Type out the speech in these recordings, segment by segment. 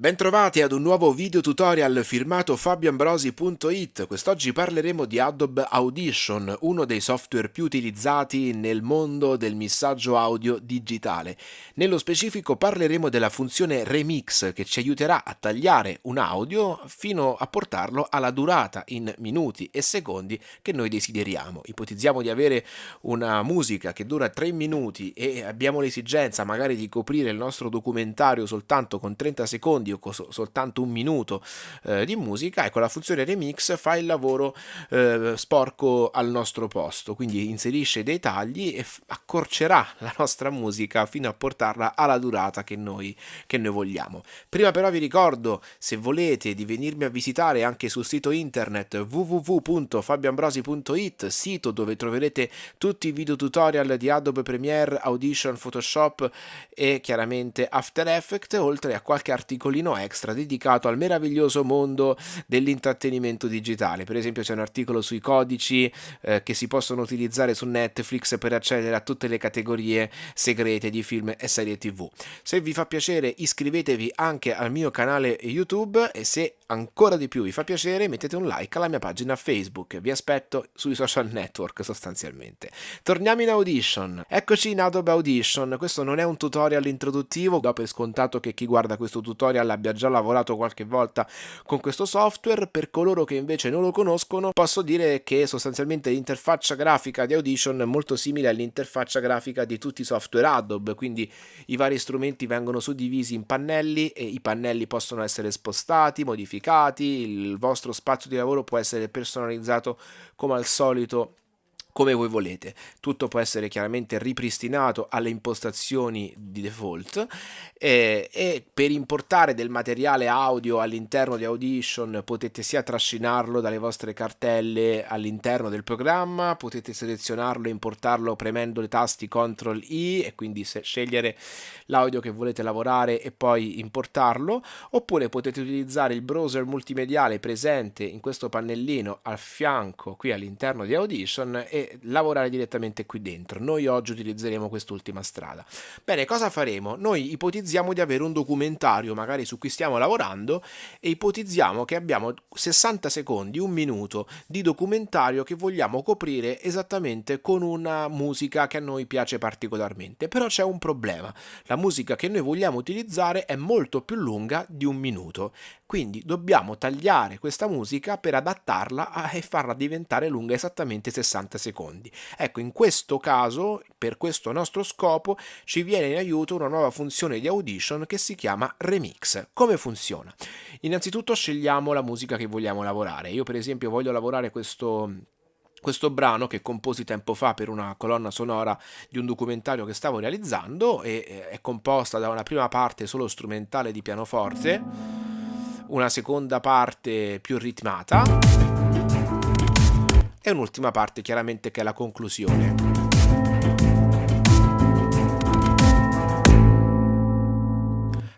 Bentrovati ad un nuovo video tutorial firmato fabioambrosi.it. Quest'oggi parleremo di Adobe Audition, uno dei software più utilizzati nel mondo del missaggio audio digitale. Nello specifico parleremo della funzione Remix che ci aiuterà a tagliare un audio fino a portarlo alla durata in minuti e secondi che noi desideriamo. Ipotizziamo di avere una musica che dura 3 minuti e abbiamo l'esigenza magari di coprire il nostro documentario soltanto con 30 secondi o soltanto un minuto eh, di musica, ecco la funzione remix fa il lavoro eh, sporco al nostro posto, quindi inserisce dei tagli e accorcerà la nostra musica fino a portarla alla durata che noi, che noi vogliamo. Prima però vi ricordo, se volete, di venirmi a visitare anche sul sito internet www.fabioambrosi.it, sito dove troverete tutti i video tutorial di Adobe Premiere, Audition, Photoshop e chiaramente After Effects, oltre a qualche articolino articolino extra dedicato al meraviglioso mondo dell'intrattenimento digitale. Per esempio c'è un articolo sui codici eh, che si possono utilizzare su Netflix per accedere a tutte le categorie segrete di film e serie tv. Se vi fa piacere iscrivetevi anche al mio canale YouTube e se ancora di più vi fa piacere mettete un like alla mia pagina Facebook. Vi aspetto sui social network sostanzialmente. Torniamo in Audition. Eccoci in Adobe Audition. Questo non è un tutorial introduttivo, do per scontato che chi guarda questo tutorial abbia già lavorato qualche volta con questo software, per coloro che invece non lo conoscono posso dire che sostanzialmente l'interfaccia grafica di Audition è molto simile all'interfaccia grafica di tutti i software Adobe, quindi i vari strumenti vengono suddivisi in pannelli e i pannelli possono essere spostati, modificati, il vostro spazio di lavoro può essere personalizzato come al solito come voi volete. Tutto può essere chiaramente ripristinato alle impostazioni di default eh, e per importare del materiale audio all'interno di Audition potete sia trascinarlo dalle vostre cartelle all'interno del programma, potete selezionarlo e importarlo premendo le tasti CTRL I e quindi scegliere l'audio che volete lavorare e poi importarlo, oppure potete utilizzare il browser multimediale presente in questo pannellino al fianco qui all'interno di Audition e lavorare direttamente qui dentro. Noi oggi utilizzeremo quest'ultima strada. Bene, cosa faremo? Noi ipotizziamo di avere un documentario magari su cui stiamo lavorando e ipotizziamo che abbiamo 60 secondi, un minuto di documentario che vogliamo coprire esattamente con una musica che a noi piace particolarmente. Però c'è un problema. La musica che noi vogliamo utilizzare è molto più lunga di un minuto. Quindi dobbiamo tagliare questa musica per adattarla e farla diventare lunga esattamente 60 secondi secondi. Ecco, in questo caso, per questo nostro scopo, ci viene in aiuto una nuova funzione di Audition che si chiama Remix. Come funziona? Innanzitutto scegliamo la musica che vogliamo lavorare. Io per esempio voglio lavorare questo questo brano che composi tempo fa per una colonna sonora di un documentario che stavo realizzando e è composta da una prima parte solo strumentale di pianoforte, una seconda parte più ritmata e un'ultima parte chiaramente che è la conclusione.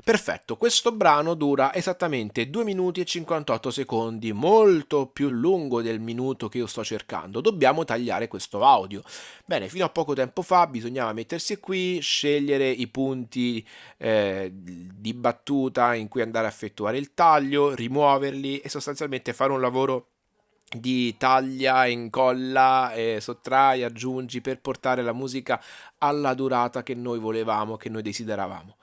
Perfetto, questo brano dura esattamente 2 minuti e 58 secondi, molto più lungo del minuto che io sto cercando. Dobbiamo tagliare questo audio. Bene, fino a poco tempo fa bisognava mettersi qui, scegliere i punti eh, di battuta in cui andare a effettuare il taglio, rimuoverli e sostanzialmente fare un lavoro di taglia, incolla, eh, sottrai, aggiungi per portare la musica alla durata che noi volevamo, che noi desideravamo.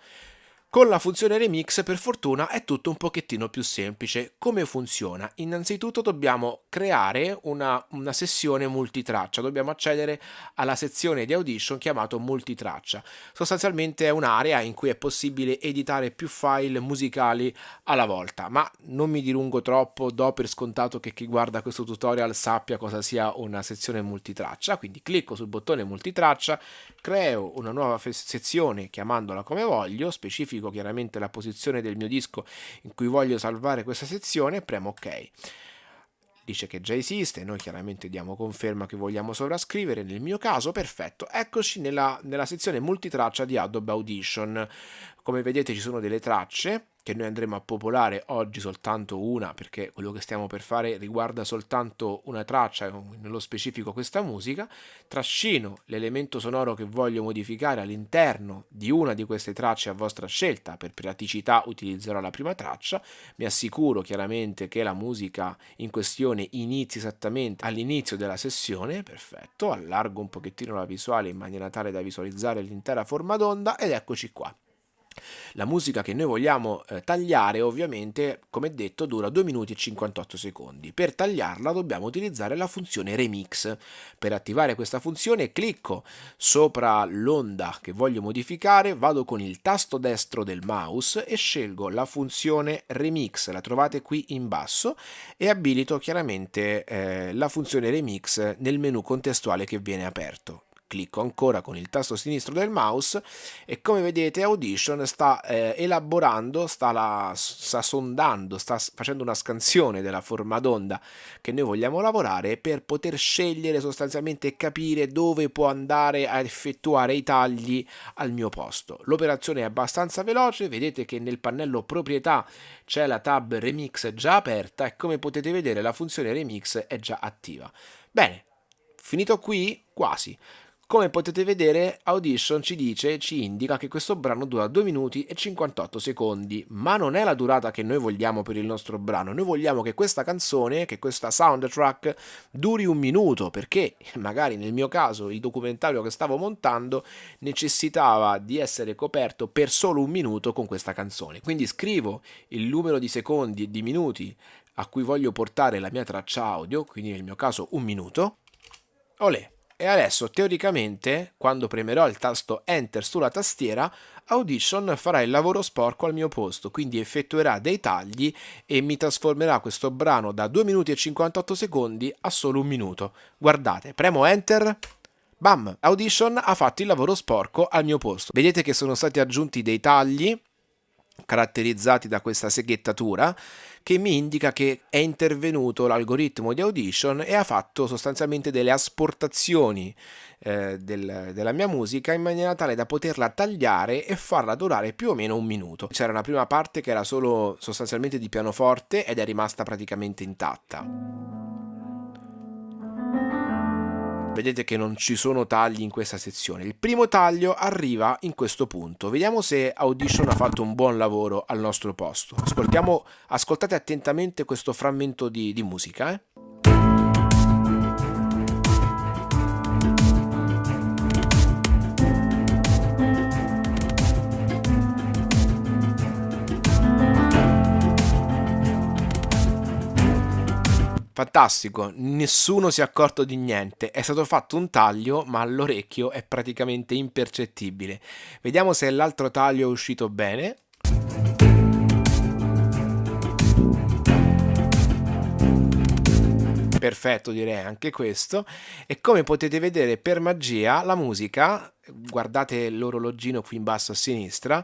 Con la funzione remix per fortuna è tutto un pochettino più semplice. Come funziona? Innanzitutto dobbiamo creare una, una, sessione multitraccia, dobbiamo accedere alla sezione di Audition chiamato multitraccia. Sostanzialmente è un'area in cui è possibile editare più file musicali alla volta, ma non mi dilungo troppo, do per scontato che chi guarda questo tutorial sappia cosa sia una sezione multitraccia, quindi clicco sul bottone multitraccia, creo una nuova sezione chiamandola come voglio, specifico specifico chiaramente la posizione del mio disco in cui voglio salvare questa sezione, premo ok. Dice che già esiste, noi chiaramente diamo conferma che vogliamo sovrascrivere, nel mio caso perfetto, eccoci nella, nella sezione multitraccia di Adobe Audition. Come vedete ci sono delle tracce che noi andremo a popolare oggi soltanto una perché quello che stiamo per fare riguarda soltanto una traccia, nello specifico questa musica, trascino l'elemento sonoro che voglio modificare all'interno di una di queste tracce a vostra scelta, per praticità utilizzerò la prima traccia, mi assicuro chiaramente che la musica in questione inizi esattamente all'inizio della sessione, perfetto, allargo un pochettino la visuale in maniera tale da visualizzare l'intera forma d'onda ed eccoci qua. La musica che noi vogliamo eh, tagliare ovviamente, come detto, dura 2 minuti e 58 secondi. Per tagliarla dobbiamo utilizzare la funzione remix. Per attivare questa funzione clicco sopra l'onda che voglio modificare, vado con il tasto destro del mouse e scelgo la funzione remix, la trovate qui in basso e abilito chiaramente eh, la funzione remix nel menu contestuale che viene aperto clicco ancora con il tasto sinistro del mouse e come vedete Audition sta eh, elaborando, sta, la, sta sondando, sta facendo una scansione della forma d'onda che noi vogliamo lavorare per poter scegliere sostanzialmente e capire dove può andare a effettuare i tagli al mio posto. L'operazione è abbastanza veloce, vedete che nel pannello proprietà c'è la tab remix già aperta e come potete vedere la funzione remix è già attiva. Bene, finito qui? Quasi. Come potete vedere Audition ci dice, ci indica che questo brano dura 2 minuti e 58 secondi, ma non è la durata che noi vogliamo per il nostro brano, noi vogliamo che questa canzone, che questa soundtrack duri un minuto, perché magari nel mio caso il documentario che stavo montando necessitava di essere coperto per solo un minuto con questa canzone. Quindi scrivo il numero di secondi e di minuti a cui voglio portare la mia traccia audio, quindi nel mio caso un minuto. Olè! E adesso teoricamente, quando premerò il tasto Enter sulla tastiera, Audition farà il lavoro sporco al mio posto, quindi effettuerà dei tagli e mi trasformerà questo brano da 2 minuti e 58 secondi a solo un minuto. Guardate, premo Enter... Bam! Audition ha fatto il lavoro sporco al mio posto. Vedete che sono stati aggiunti dei tagli caratterizzati da questa seghettatura che mi indica che è intervenuto l'algoritmo di Audition e ha fatto sostanzialmente delle asportazioni eh, del, della mia musica in maniera tale da poterla tagliare e farla durare più o meno un minuto. C'era una prima parte che era solo sostanzialmente di pianoforte ed è rimasta praticamente intatta. Vedete che non ci sono tagli in questa sezione. Il primo taglio arriva in questo punto. Vediamo se Audition ha fatto un buon lavoro al nostro posto. Ascoltiamo, ascoltate attentamente questo frammento di, di musica. Eh? Fantastico, nessuno si è accorto di niente, è stato fatto un taglio ma all'orecchio è praticamente impercettibile. Vediamo se l'altro taglio è uscito bene. Perfetto direi anche questo e come potete vedere per magia la musica, guardate l'orologino qui in basso a sinistra,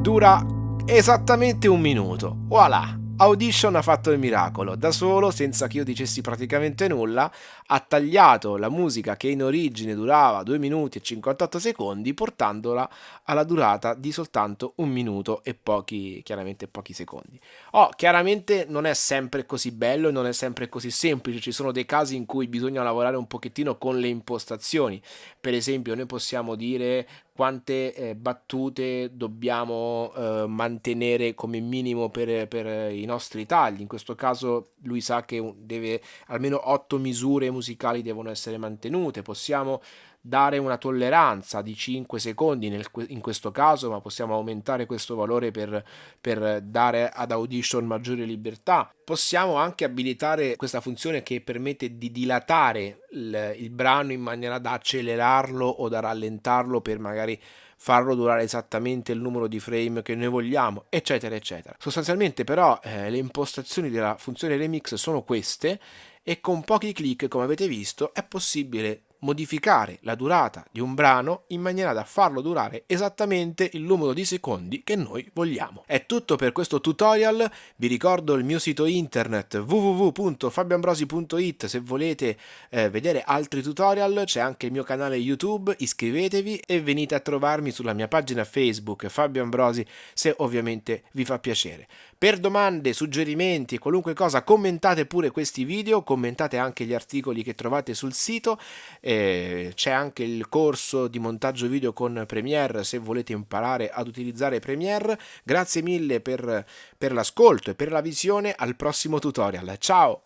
dura esattamente un minuto. Voilà! Audition ha fatto il miracolo, da solo, senza che io dicessi praticamente nulla, ha tagliato la musica che in origine durava 2 minuti e 58 secondi, portandola alla durata di soltanto un minuto e pochi, chiaramente pochi secondi. Oh, chiaramente non è sempre così bello non è sempre così semplice, ci sono dei casi in cui bisogna lavorare un pochettino con le impostazioni. Per esempio, noi possiamo dire quante eh, battute dobbiamo eh, mantenere come minimo per, per, i nostri tagli. In questo caso lui sa che deve almeno 8 misure musicali devono essere mantenute. Possiamo dare una tolleranza di 5 secondi nel, in questo caso, ma possiamo aumentare questo valore per, per dare ad Audition maggiore libertà. Possiamo anche abilitare questa funzione che permette di dilatare il, il brano in maniera da accelerarlo o da rallentarlo per magari farlo durare esattamente il numero di frame che noi vogliamo, eccetera, eccetera. Sostanzialmente però eh, le impostazioni della funzione remix sono queste e con pochi clic, come avete visto, è possibile modificare la durata di un brano in maniera da farlo durare esattamente il numero di secondi che noi vogliamo. È tutto per questo tutorial, vi ricordo il mio sito internet www.fabioambrosi.it se volete eh, vedere altri tutorial, c'è anche il mio canale YouTube, iscrivetevi e venite a trovarmi sulla mia pagina Facebook Fabio Ambrosi se ovviamente vi fa piacere. Per domande, suggerimenti e qualunque cosa commentate pure questi video, commentate anche gli articoli che trovate sul sito, eh, c'è anche il corso di montaggio video con Premiere se volete imparare ad utilizzare Premiere. Grazie mille per, per l'ascolto e per la visione, al prossimo tutorial. Ciao!